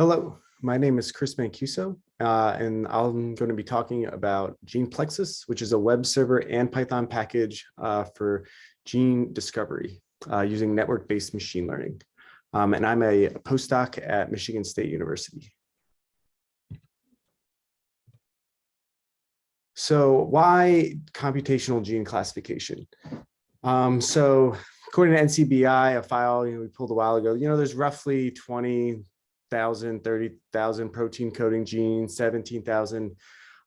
Hello, my name is Chris Mancuso, uh, and I'm going to be talking about GenePlexus, which is a web server and Python package uh, for gene discovery uh, using network-based machine learning. Um, and I'm a postdoc at Michigan State University. So why computational gene classification? Um, so according to NCBI, a file you know, we pulled a while ago, you know, there's roughly 20 thousand, thirty thousand protein coding genes, 17,000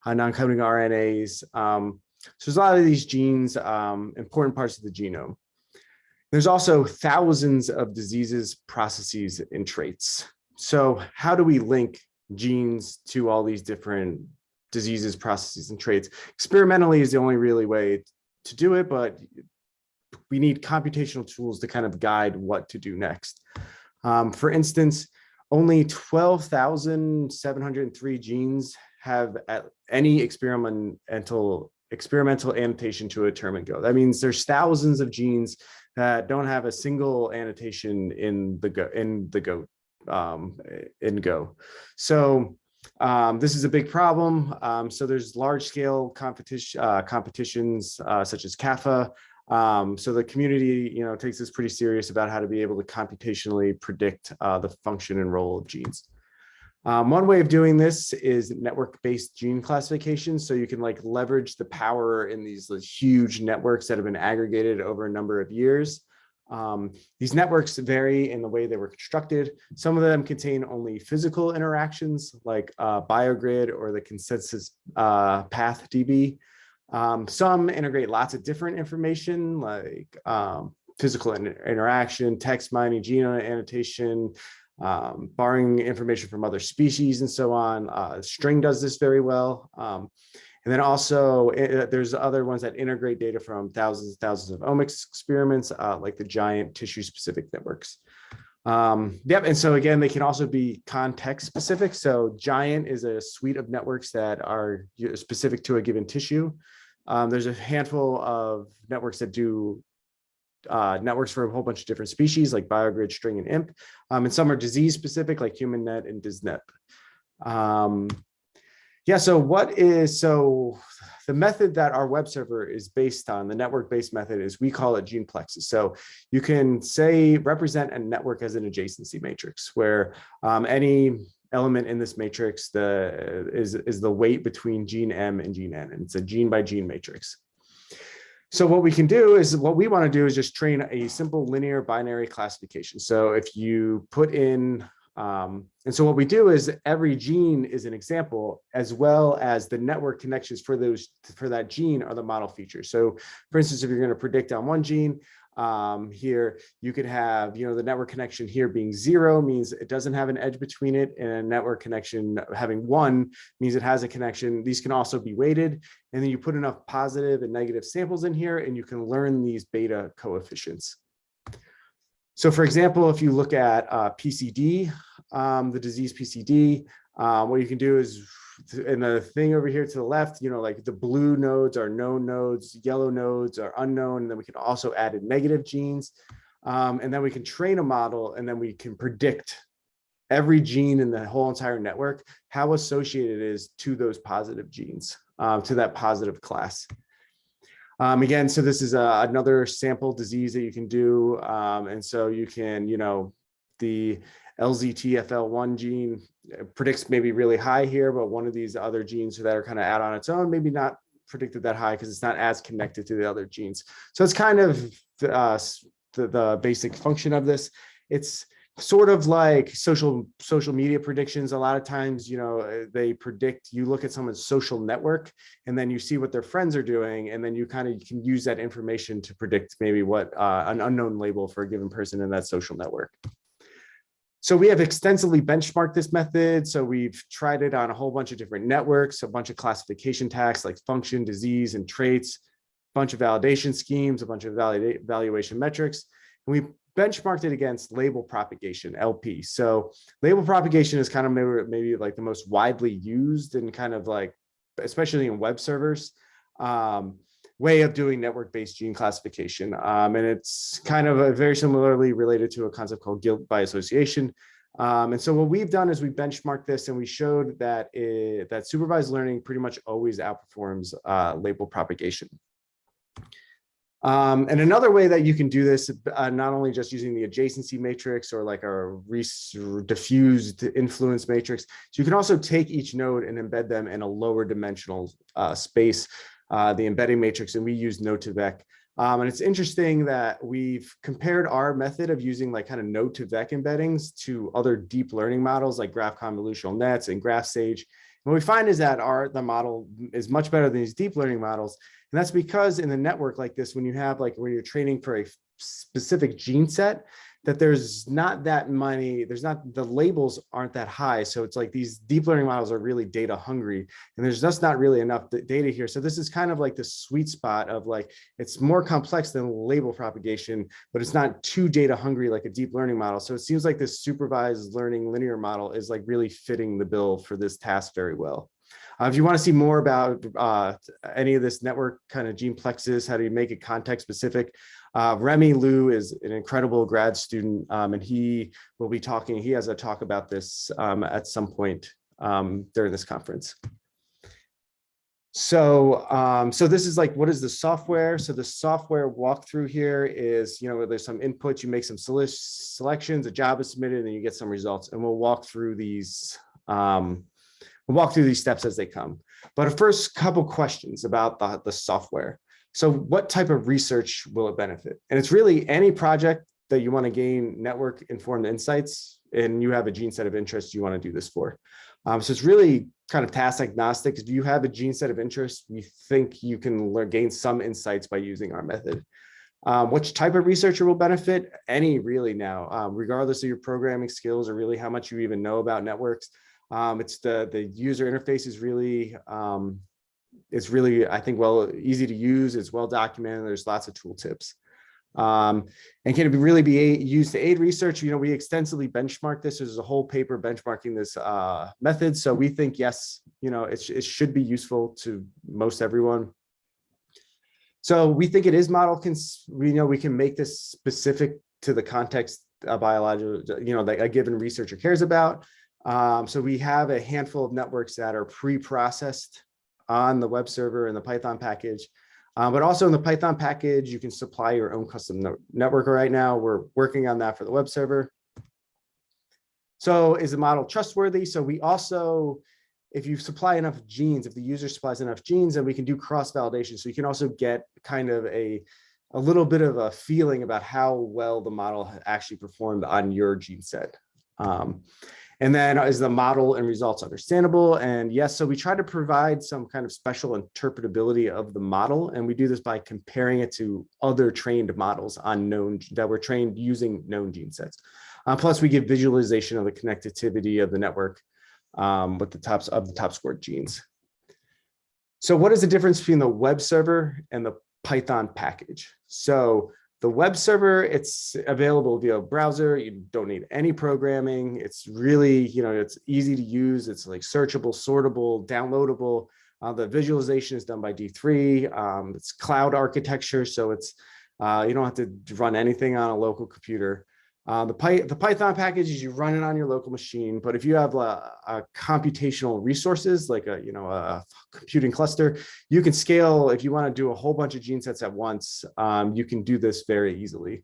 uh, non-coding RNAs. Um, so there's a lot of these genes, um, important parts of the genome. There's also thousands of diseases, processes, and traits. So how do we link genes to all these different diseases, processes, and traits? Experimentally is the only really way to do it, but we need computational tools to kind of guide what to do next. Um, for instance, only 12,703 genes have any experimental experimental annotation to a term and go. That means there's thousands of genes that don't have a single annotation in the go in the go um, in go. So um, this is a big problem. Um, so there's large scale competition uh, competitions uh, such as CAFA um, so the community, you know, takes this pretty serious about how to be able to computationally predict uh, the function and role of genes. Um, one way of doing this is network-based gene classification. So you can like leverage the power in these huge networks that have been aggregated over a number of years. Um, these networks vary in the way they were constructed. Some of them contain only physical interactions like uh, BioGrid or the consensus uh, path DB. Um, some integrate lots of different information like um, physical interaction, text mining, genome annotation, um, borrowing information from other species and so on. Uh, String does this very well. Um, and then also uh, there's other ones that integrate data from thousands and thousands of omics experiments, uh, like the giant tissue specific networks. Um, yep, and so again, they can also be context specific. So giant is a suite of networks that are specific to a given tissue. Um, there's a handful of networks that do uh, networks for a whole bunch of different species like BioGrid, String, and IMP. Um, and some are disease specific like HumanNet and DisNet. Um, yeah, so what is, so the method that our web server is based on, the network-based method is we call it GenePlexus. So you can say, represent a network as an adjacency matrix where um, any element in this matrix the is is the weight between gene M and gene N, and it's a gene by gene matrix. So what we can do is what we want to do is just train a simple linear binary classification. So if you put in, um, and so what we do is every gene is an example as well as the network connections for those for that gene are the model features. So for instance, if you're going to predict on one gene, um, here you could have you know the network connection here being zero means it doesn't have an edge between it and a network connection having one means it has a connection these can also be weighted and then you put enough positive and negative samples in here and you can learn these beta coefficients so for example if you look at uh, PCD um, the disease PCD um, what you can do is and the thing over here to the left, you know, like the blue nodes are known nodes, yellow nodes are unknown. And then we can also add in negative genes. Um, and then we can train a model and then we can predict every gene in the whole entire network, how associated it is to those positive genes, uh, to that positive class. Um, again, so this is a, another sample disease that you can do. Um, and so you can, you know, the LZTFL1 gene uh, predicts maybe really high here, but one of these other genes that are kind of out on its own, maybe not predicted that high because it's not as connected to the other genes. So it's kind of uh, the, the basic function of this. It's sort of like social social media predictions a lot of times you know uh, they predict you look at someone's social network and then you see what their friends are doing and then you kind of can use that information to predict maybe what uh, an unknown label for a given person in that social network so we have extensively benchmarked this method. So we've tried it on a whole bunch of different networks, a bunch of classification tasks like function, disease, and traits, a bunch of validation schemes, a bunch of valuation metrics. And we benchmarked it against label propagation, LP. So label propagation is kind of maybe, maybe like the most widely used and kind of like, especially in web servers. Um, way of doing network-based gene classification. Um, and it's kind of very similarly related to a concept called guilt by association. Um, and so what we've done is we benchmarked this and we showed that it, that supervised learning pretty much always outperforms uh, label propagation. Um, and another way that you can do this, uh, not only just using the adjacency matrix or like a diffused influence matrix, so you can also take each node and embed them in a lower dimensional uh, space, uh, the embedding matrix, and we use Node2Vec. Um, and it's interesting that we've compared our method of using like kind of Node2Vec embeddings to other deep learning models like graph convolutional nets and GraphSage. And what we find is that our the model is much better than these deep learning models. And that's because in the network like this, when you have like when you're training for a specific gene set, that there's not that money, there's not, the labels aren't that high. So it's like these deep learning models are really data hungry and there's just not really enough data here. So this is kind of like the sweet spot of like, it's more complex than label propagation, but it's not too data hungry like a deep learning model. So it seems like this supervised learning linear model is like really fitting the bill for this task very well. Uh, if you want to see more about uh, any of this network kind of gene GenePlexus, how do you make it context specific, uh, Remy Liu is an incredible grad student um, and he will be talking, he has a talk about this um, at some point um, during this conference. So, um, so this is like, what is the software? So the software walkthrough here is, you know, there's some inputs, you make some selections, a job is submitted, and then you get some results. And we'll walk through these um, We'll walk through these steps as they come. But a first couple questions about the, the software. So what type of research will it benefit? And it's really any project that you want to gain network informed insights and you have a gene set of interest you want to do this for. Um, so it's really kind of task agnostic. If you have a gene set of interest, we think you can learn, gain some insights by using our method. Um, which type of researcher will benefit? Any really now, um, regardless of your programming skills or really how much you even know about networks. Um, it's the the user interface is really um, it's really I think well easy to use. It's well documented. There's lots of tooltips. Um, and can it really be used to aid research? You know, we extensively benchmark this. There's a whole paper benchmarking this uh, method. So we think, yes, you know, it, it should be useful to most everyone. So we think it is model, cons we know we can make this specific to the context a biological, you know, that a given researcher cares about. Um, so we have a handful of networks that are pre-processed on the web server and the Python package. Um, but also in the Python package, you can supply your own custom network right now. We're working on that for the web server. So is the model trustworthy? So we also, if you supply enough genes, if the user supplies enough genes, then we can do cross-validation. So you can also get kind of a, a little bit of a feeling about how well the model actually performed on your gene set. Um, and then is the model and results understandable? And yes, so we try to provide some kind of special interpretability of the model. And we do this by comparing it to other trained models on known that were trained using known gene sets. Uh, plus we give visualization of the connectivity of the network um, with the tops of the top scored genes. So what is the difference between the web server and the Python package? So the web server, it's available via browser. You don't need any programming. It's really, you know, it's easy to use. It's like searchable, sortable, downloadable. Uh, the visualization is done by D3. Um, it's cloud architecture, so it's uh, you don't have to run anything on a local computer. Uh, the, Py the Python package is you run it on your local machine, but if you have a, a, computational resources like a you know a computing cluster, you can scale. If you want to do a whole bunch of gene sets at once, um, you can do this very easily.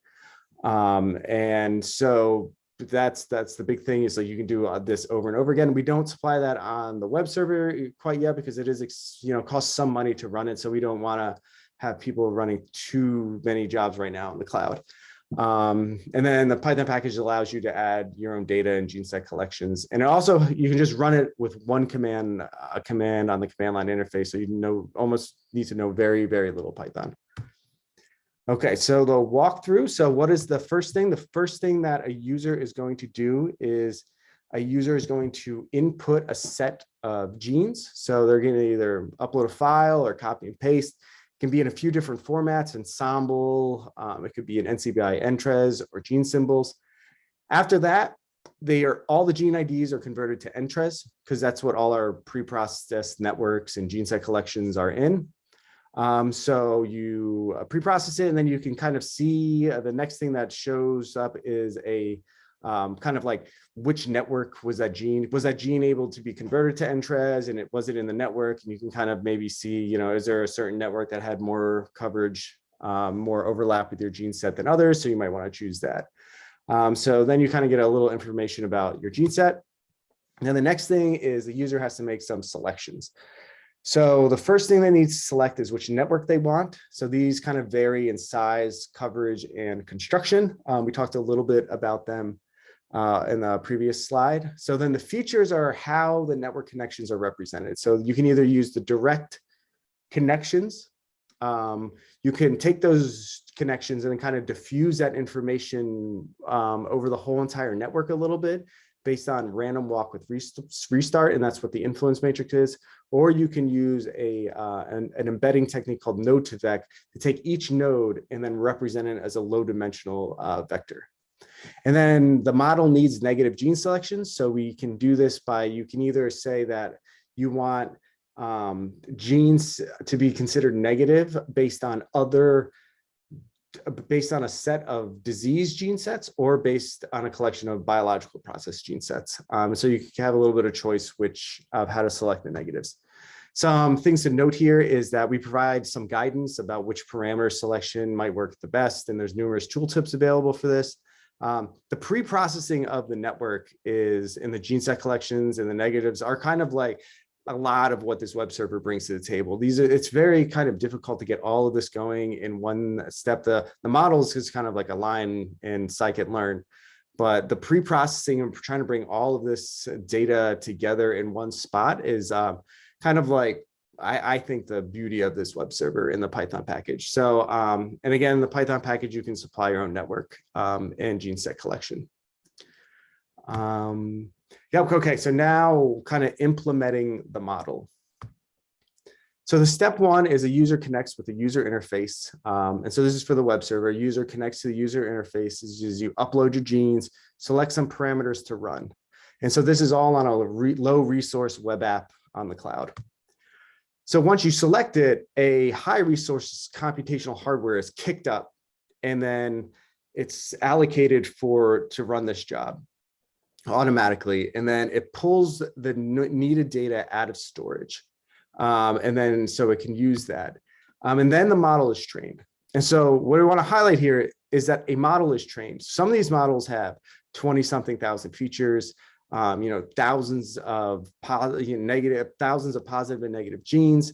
Um, and so that's that's the big thing is like you can do uh, this over and over again. We don't supply that on the web server quite yet because it is you know costs some money to run it, so we don't want to have people running too many jobs right now in the cloud. Um, and then the Python package allows you to add your own data and gene set collections. And it also you can just run it with one command, a command on the command line interface. So you know, almost need to know very, very little Python. Okay, so the walkthrough. So what is the first thing? The first thing that a user is going to do is a user is going to input a set of genes. So they're going to either upload a file or copy and paste can be in a few different formats, Ensembl, um, it could be an NCBI entrez or gene symbols. After that, they are all the gene IDs are converted to entrez because that's what all our pre-processed networks and gene set collections are in. Um, so you uh, pre-process it and then you can kind of see uh, the next thing that shows up is a um, kind of like which network was that gene, was that gene able to be converted to Entrez and it was it in the network? And you can kind of maybe see, you know, is there a certain network that had more coverage, um, more overlap with your gene set than others? So you might want to choose that. Um, so then you kind of get a little information about your gene set. Now the next thing is the user has to make some selections. So the first thing they need to select is which network they want. So these kind of vary in size, coverage, and construction. Um, we talked a little bit about them uh, in the previous slide. So then the features are how the network connections are represented. So you can either use the direct connections. Um, you can take those connections and kind of diffuse that information um, over the whole entire network a little bit based on random walk with restart, and that's what the influence matrix is. Or you can use a uh, an, an, embedding technique called Node2Vec to take each node and then represent it as a low dimensional uh, vector. And then the model needs negative gene selections. So we can do this by, you can either say that you want um, genes to be considered negative based on other based on a set of disease gene sets or based on a collection of biological process gene sets. Um, so you can have a little bit of choice which of how to select the negatives. Some things to note here is that we provide some guidance about which parameter selection might work the best, and there's numerous tooltips available for this. Um, the pre-processing of the network is in the gene set collections and the negatives are kind of like a lot of what this web server brings to the table. These are, it's very kind of difficult to get all of this going in one step. The, the models is kind of like a line in scikit-learn, but the pre-processing and trying to bring all of this data together in one spot is uh, kind of like I, I, think the beauty of this web server in the Python package. So, um, and again, the Python package, you can supply your own network um, and gene set collection. Um, yeah, okay, so now kind of implementing the model. So the step one is a user connects with the user interface. Um, and so this is for the web server. User connects to the user interface as you upload your genes, select some parameters to run. And so this is all on a re low resource web app on the cloud. So once you select it, a high resource computational hardware is kicked up and then it's allocated for to run this job automatically. And then it pulls the needed data out of storage. Um, and then so it can use that. Um, and then the model is trained. And so what I want to highlight here is that a model is trained. Some of these models have 20 something thousand features um, you know, thousands of negative, thousands of positive and negative genes.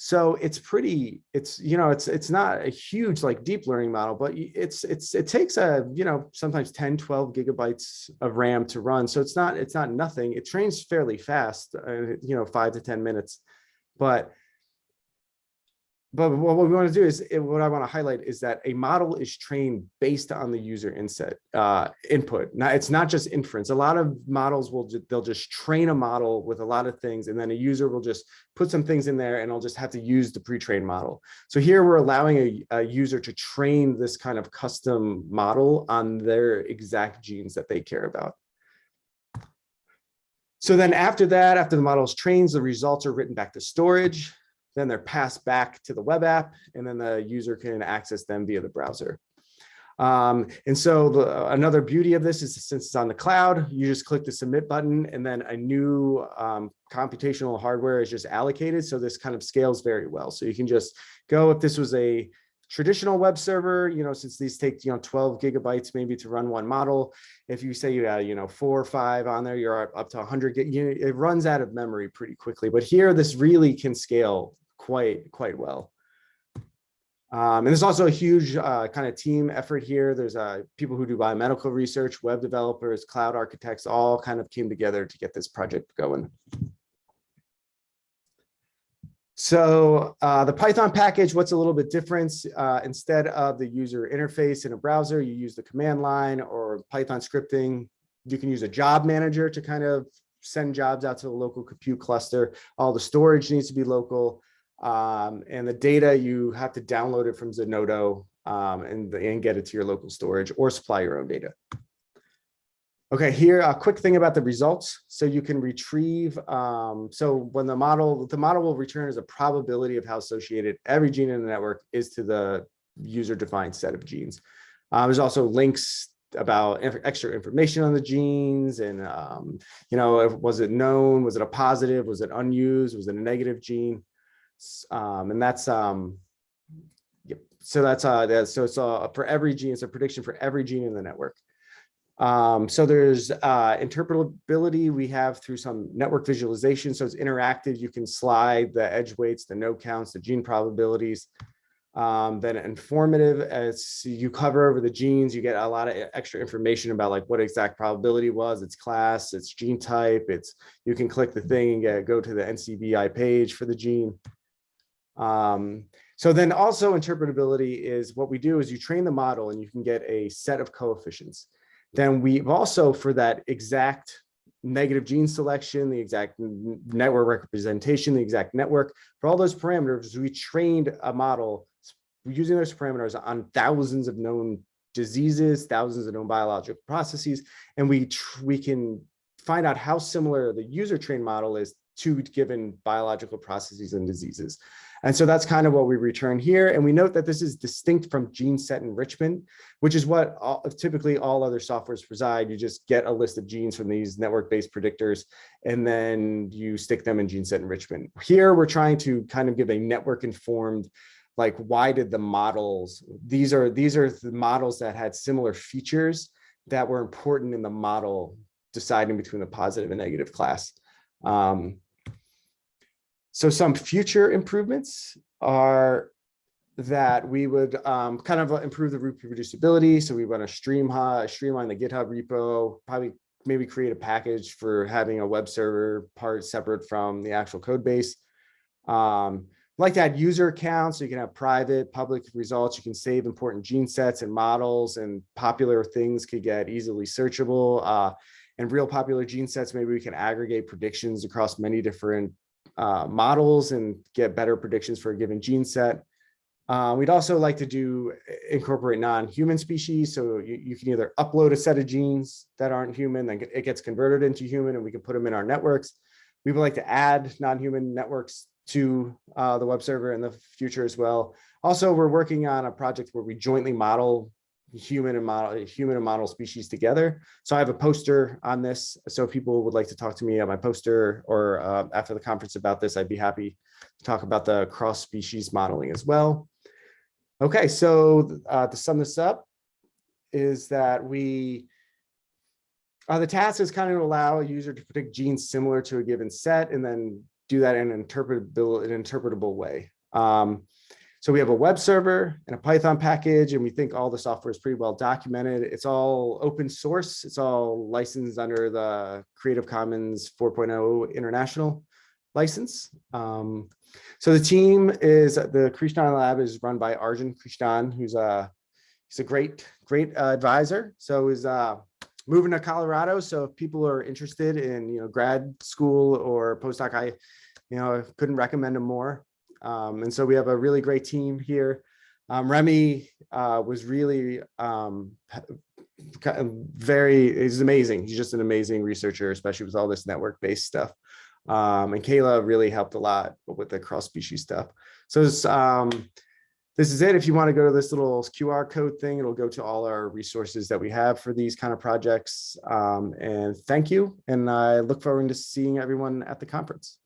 So it's pretty, it's, you know, it's, it's not a huge like deep learning model, but it's, it's, it takes a, you know, sometimes 10, 12 gigabytes of RAM to run. So it's not, it's not nothing. It trains fairly fast, uh, you know, five to 10 minutes, but but what we want to do is eh, what I want to highlight is that a model is trained based on the user inset uh, input. Now it's not just inference. A lot of models will they'll just train a model with a lot of things, and then a user will just put some things in there, and I'll just have to use the pre-trained model. So here we're allowing a, a user to train this kind of custom model on their exact genes that they care about. So then after that, after the model is trained, the results are written back to storage then they're passed back to the web app, and then the user can access them via the browser. Um, and so the, another beauty of this is since it's on the cloud, you just click the submit button and then a new um, computational hardware is just allocated. So this kind of scales very well. So you can just go if this was a traditional web server, you know, since these take, you know, 12 gigabytes maybe to run one model. If you say you have, you know, four or five on there, you're up to 100, you it runs out of memory pretty quickly. But here, this really can scale quite, quite well. Um, and there's also a huge uh, kind of team effort here. There's uh, people who do biomedical research, web developers, cloud architects, all kind of came together to get this project going. So uh, the Python package, what's a little bit different? Uh, instead of the user interface in a browser, you use the command line or Python scripting. You can use a job manager to kind of send jobs out to the local compute cluster. All the storage needs to be local. Um, and the data, you have to download it from Zenodo um, and, and get it to your local storage or supply your own data. Okay, here a quick thing about the results. So you can retrieve, um, so when the model, the model will return as a probability of how associated every gene in the network is to the user defined set of genes. Uh, there's also links about extra information on the genes and, um, you know, was it known? Was it a positive? Was it unused? Was it a negative gene? Um, and that's, um, yep. So that's, uh, that's, so it's, uh, for every gene, it's a prediction for every gene in the network. Um, so there's uh, interpretability we have through some network visualization. So it's interactive. You can slide the edge weights, the no counts, the gene probabilities. Um, then informative as you cover over the genes, you get a lot of extra information about like what exact probability was, its class, its gene type. It's you can click the thing and get, go to the NCBI page for the gene. Um, so then also interpretability is what we do is you train the model and you can get a set of coefficients then we've also for that exact negative gene selection, the exact network representation, the exact network, for all those parameters, we trained a model using those parameters on thousands of known diseases, thousands of known biological processes, and we we can find out how similar the user trained model is to given biological processes and diseases. And so that's kind of what we return here. And we note that this is distinct from gene set enrichment, which is what all, typically all other softwares preside. You just get a list of genes from these network-based predictors, and then you stick them in gene set enrichment. Here, we're trying to kind of give a network-informed, like why did the models, these are, these are the models that had similar features that were important in the model deciding between the positive and negative class. Um, so some future improvements are that we would um, kind of improve the reproducibility. So we want to stream streamline the GitHub repo, probably maybe create a package for having a web server part separate from the actual code base. Um, like to add user accounts, so you can have private, public results. You can save important gene sets and models and popular things could get easily searchable. Uh, and real popular gene sets, maybe we can aggregate predictions across many different uh, models and get better predictions for a given gene set. Uh, we'd also like to do incorporate non-human species. So you, you can either upload a set of genes that aren't human, then it gets converted into human and we can put them in our networks. We would like to add non-human networks to uh, the web server in the future as well. Also, we're working on a project where we jointly model human and model human and model species together. So I have a poster on this. So if people would like to talk to me on my poster or uh, after the conference about this, I'd be happy to talk about the cross species modeling as well. Okay, so uh, to sum this up is that we uh, the task is kind of allow a user to predict genes similar to a given set and then do that in an interpretable, an interpretable way. Um, so we have a web server and a Python package, and we think all the software is pretty well documented. It's all open source. It's all licensed under the Creative Commons 4.0 international license. Um, so the team is, the Krishnan Lab is run by Arjun Krishnan, who's a, he's a great, great uh, advisor. So he's uh, moving to Colorado. So if people are interested in, you know, grad school or postdoc, I, you know, couldn't recommend him more. Um, and so we have a really great team here. Um, Remy uh, was really um, very, he's amazing. He's just an amazing researcher, especially with all this network-based stuff. Um, and Kayla really helped a lot with the cross-species stuff. So this, um, this is it. If you want to go to this little QR code thing, it'll go to all our resources that we have for these kind of projects. Um, and thank you. And I look forward to seeing everyone at the conference.